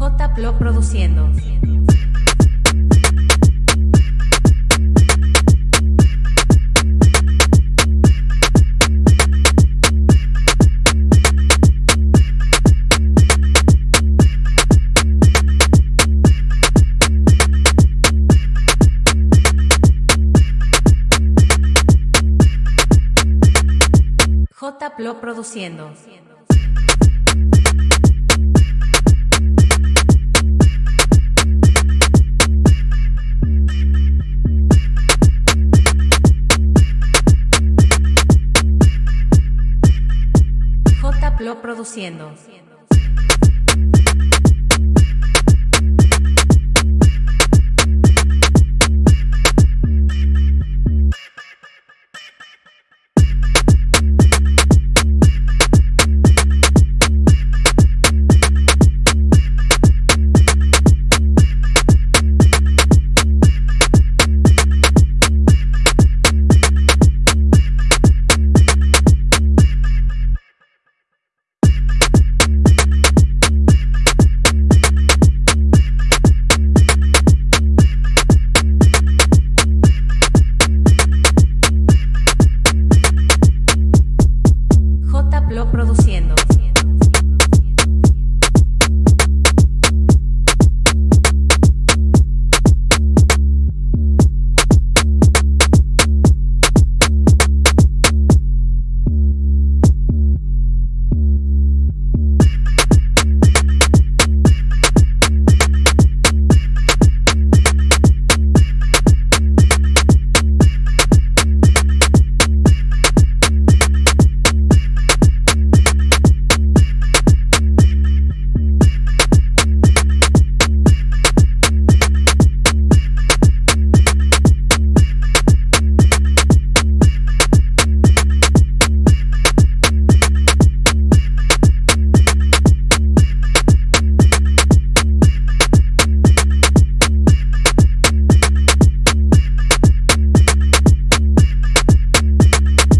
J. Plo produciendo. J. Plo produciendo. J. Plo produciendo.